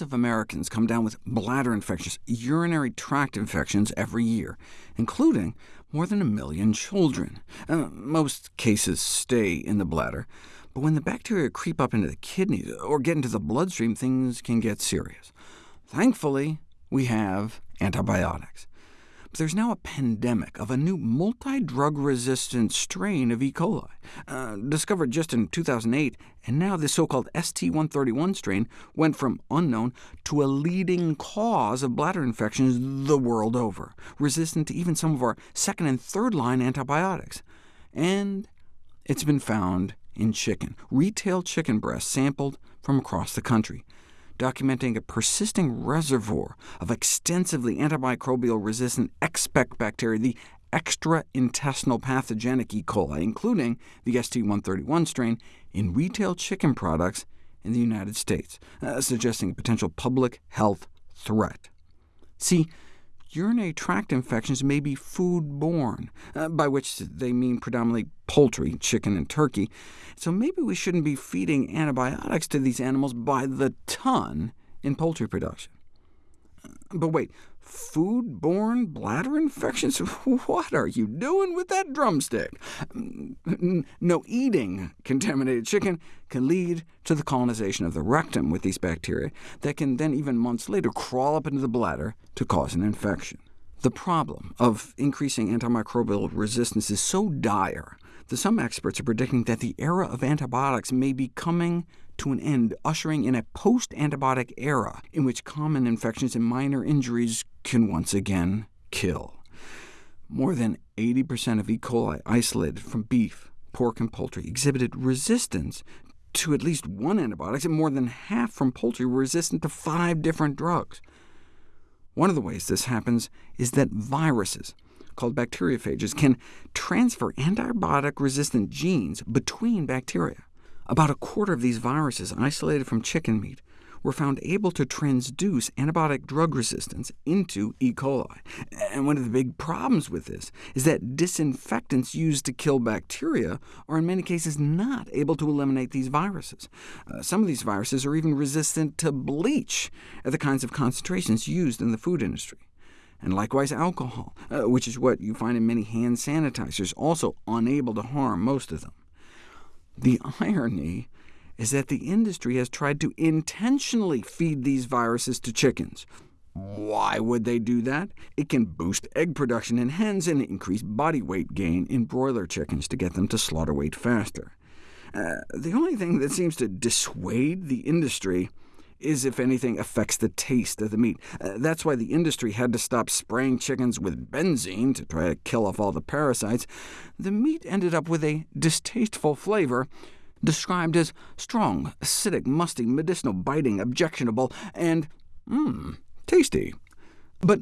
Millions of Americans come down with bladder infections, urinary tract infections every year, including more than a million children. Uh, most cases stay in the bladder, but when the bacteria creep up into the kidneys or get into the bloodstream, things can get serious. Thankfully, we have antibiotics. There's now a pandemic of a new multi-drug-resistant strain of E. coli, uh, discovered just in 2008, and now this so-called ST131 strain went from unknown to a leading cause of bladder infections the world over, resistant to even some of our second and third-line antibiotics. And it's been found in chicken, retail chicken breasts sampled from across the country documenting a persisting reservoir of extensively antimicrobial-resistant ExPEC bacteria, the extraintestinal pathogenic E. coli, including the ST131 strain, in retail chicken products in the United States, uh, suggesting a potential public health threat. See, urinary tract infections may be food-borne, uh, by which they mean predominantly poultry, chicken and turkey, so maybe we shouldn't be feeding antibiotics to these animals by the ton in poultry production. But wait, food-borne bladder infections? What are you doing with that drumstick? No, eating contaminated chicken can lead to the colonization of the rectum with these bacteria that can then even months later crawl up into the bladder to cause an infection. The problem of increasing antimicrobial resistance is so dire that some experts are predicting that the era of antibiotics may be coming to an end, ushering in a post-antibiotic era in which common infections and minor injuries can once again kill. More than 80% of E. coli isolated from beef, pork, and poultry exhibited resistance to at least one antibiotic, and more than half from poultry were resistant to five different drugs. One of the ways this happens is that viruses, called bacteriophages, can transfer antibiotic-resistant genes between bacteria. About a quarter of these viruses isolated from chicken meat were found able to transduce antibiotic drug resistance into E. coli. And one of the big problems with this is that disinfectants used to kill bacteria are in many cases not able to eliminate these viruses. Uh, some of these viruses are even resistant to bleach at the kinds of concentrations used in the food industry. And likewise alcohol, uh, which is what you find in many hand sanitizers, also unable to harm most of them. The irony is that the industry has tried to intentionally feed these viruses to chickens. Why would they do that? It can boost egg production in hens and increase body weight gain in broiler chickens to get them to slaughter weight faster. Uh, the only thing that seems to dissuade the industry is, if anything, affects the taste of the meat. Uh, that's why the industry had to stop spraying chickens with benzene to try to kill off all the parasites. The meat ended up with a distasteful flavor, described as strong, acidic, musty, medicinal, biting, objectionable, and mmm, tasty. But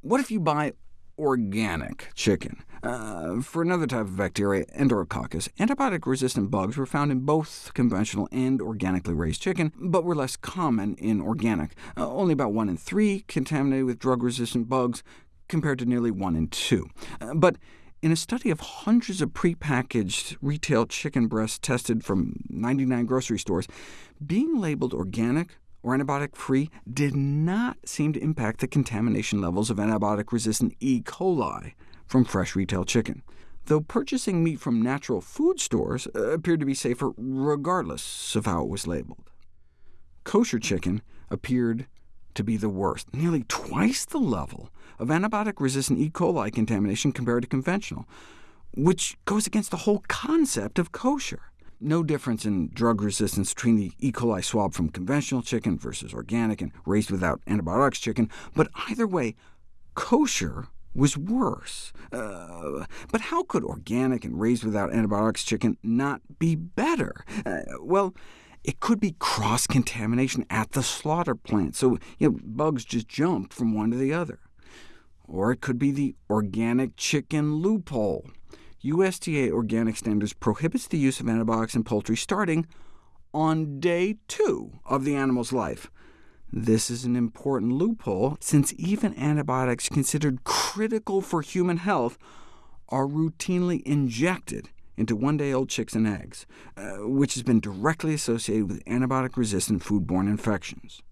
what if you buy organic chicken. Uh, for another type of bacteria, Enterococcus, antibiotic-resistant bugs were found in both conventional and organically raised chicken, but were less common in organic, uh, only about 1 in 3 contaminated with drug-resistant bugs, compared to nearly 1 in 2. Uh, but in a study of hundreds of prepackaged retail chicken breasts tested from 99 grocery stores, being labeled organic or antibiotic-free did not seem to impact the contamination levels of antibiotic-resistant E. coli from fresh retail chicken, though purchasing meat from natural food stores uh, appeared to be safer regardless of how it was labeled. Kosher chicken appeared to be the worst, nearly twice the level of antibiotic-resistant E. coli contamination compared to conventional, which goes against the whole concept of kosher. No difference in drug resistance between the E. coli swab from conventional chicken versus organic and raised without antibiotics chicken, but either way, kosher was worse. Uh, but how could organic and raised without antibiotics chicken not be better? Uh, well, it could be cross-contamination at the slaughter plant, so you know, bugs just jumped from one to the other. Or it could be the organic chicken loophole. USDA organic standards prohibits the use of antibiotics in poultry starting on day two of the animal's life. This is an important loophole, since even antibiotics considered critical for human health are routinely injected into one-day-old chicks and eggs, uh, which has been directly associated with antibiotic-resistant foodborne infections.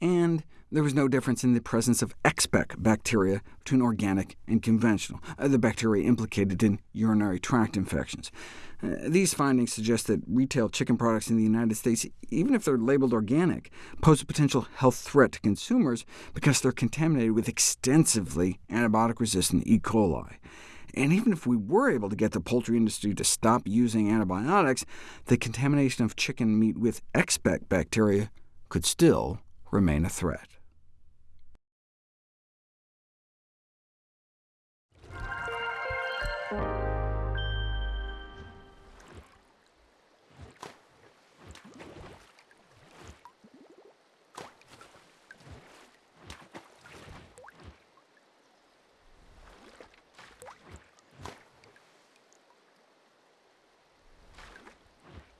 And there was no difference in the presence of ExPEC bacteria between organic and conventional, uh, the bacteria implicated in urinary tract infections. Uh, these findings suggest that retail chicken products in the United States, even if they're labeled organic, pose a potential health threat to consumers because they're contaminated with extensively antibiotic-resistant E. coli. And even if we were able to get the poultry industry to stop using antibiotics, the contamination of chicken meat with ExPEC bacteria could still remain a threat.